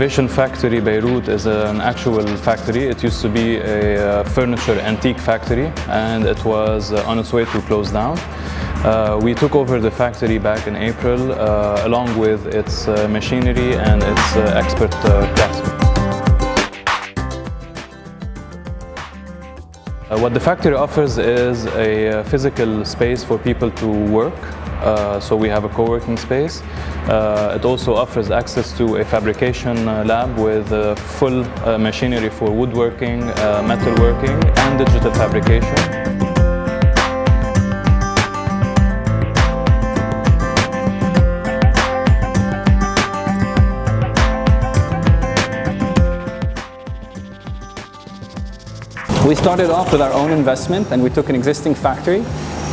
Innovation Factory Beirut is an actual factory. It used to be a uh, furniture antique factory and it was uh, on its way to close down. Uh, we took over the factory back in April uh, along with its uh, machinery and its expert craftsmen. What the factory offers is a physical space for people to work uh, so we have a co-working space. Uh, it also offers access to a fabrication uh, lab with full uh, machinery for woodworking, uh, metalworking and digital fabrication. We started off with our own investment and we took an existing factory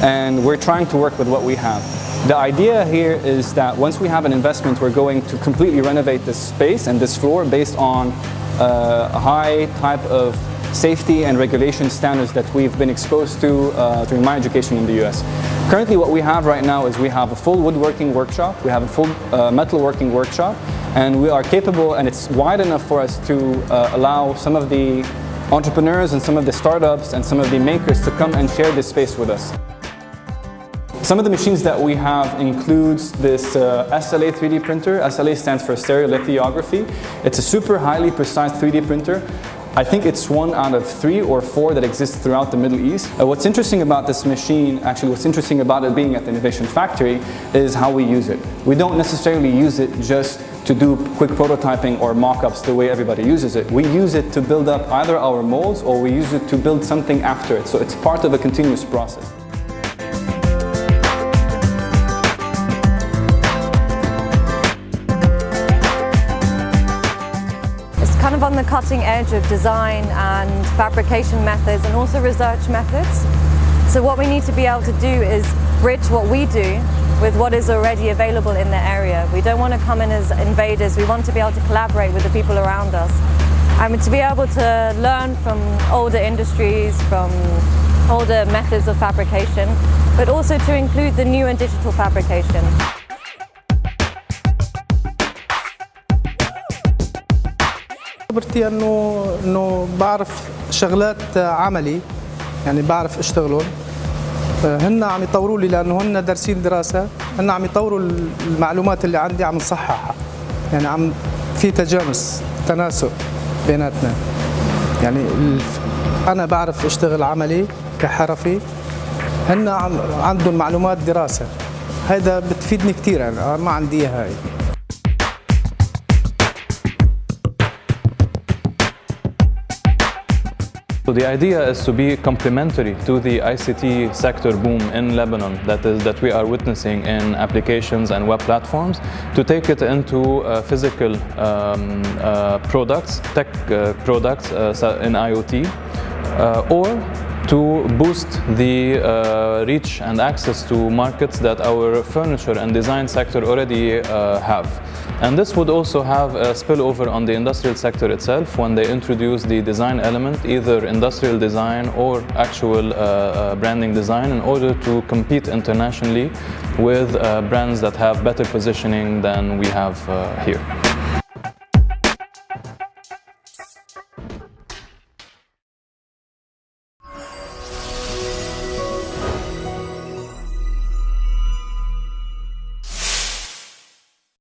and we're trying to work with what we have. The idea here is that once we have an investment, we're going to completely renovate this space and this floor based on uh, a high type of safety and regulation standards that we've been exposed to uh, during my education in the US. Currently what we have right now is we have a full woodworking workshop, we have a full uh, metalworking workshop, and we are capable and it's wide enough for us to uh, allow some of the entrepreneurs and some of the startups and some of the makers to come and share this space with us. Some of the machines that we have includes this uh, SLA 3D printer. SLA stands for stereolithography. It's a super highly precise 3D printer. I think it's one out of three or four that exists throughout the Middle East. Uh, what's interesting about this machine, actually what's interesting about it being at the Innovation Factory is how we use it. We don't necessarily use it just to do quick prototyping or mock-ups the way everybody uses it. We use it to build up either our molds or we use it to build something after it. So it's part of a continuous process. Kind of on the cutting edge of design and fabrication methods and also research methods. So what we need to be able to do is bridge what we do with what is already available in the area. We don't want to come in as invaders, we want to be able to collaborate with the people around us. And to be able to learn from older industries, from older methods of fabrication, but also to include the new and digital fabrication. خبرتي انه أنه بعرف شغلات عملي يعني بعرف أشتغلهم. هن عم يطوروا لي لأنه هن دارسين دراسة. هن عم يطوروا المعلومات اللي عندي عم نصححها. يعني عم في تجانس تناسق بيناتنا. يعني أنا بعرف أشتغل عملي كحرفي. هن عندهم معلومات دراسة. هذا بتفيدني كثير يعني ما عندي هاي. So the idea is to be complementary to the ICT sector boom in Lebanon that is that we are witnessing in applications and web platforms to take it into uh, physical um, uh, products, tech uh, products uh, in IoT uh, or to boost the uh, reach and access to markets that our furniture and design sector already uh, have. And this would also have a spillover on the industrial sector itself when they introduce the design element, either industrial design or actual uh, uh branding design in order to compete internationally with uh, brands that have better positioning than we have uh, here.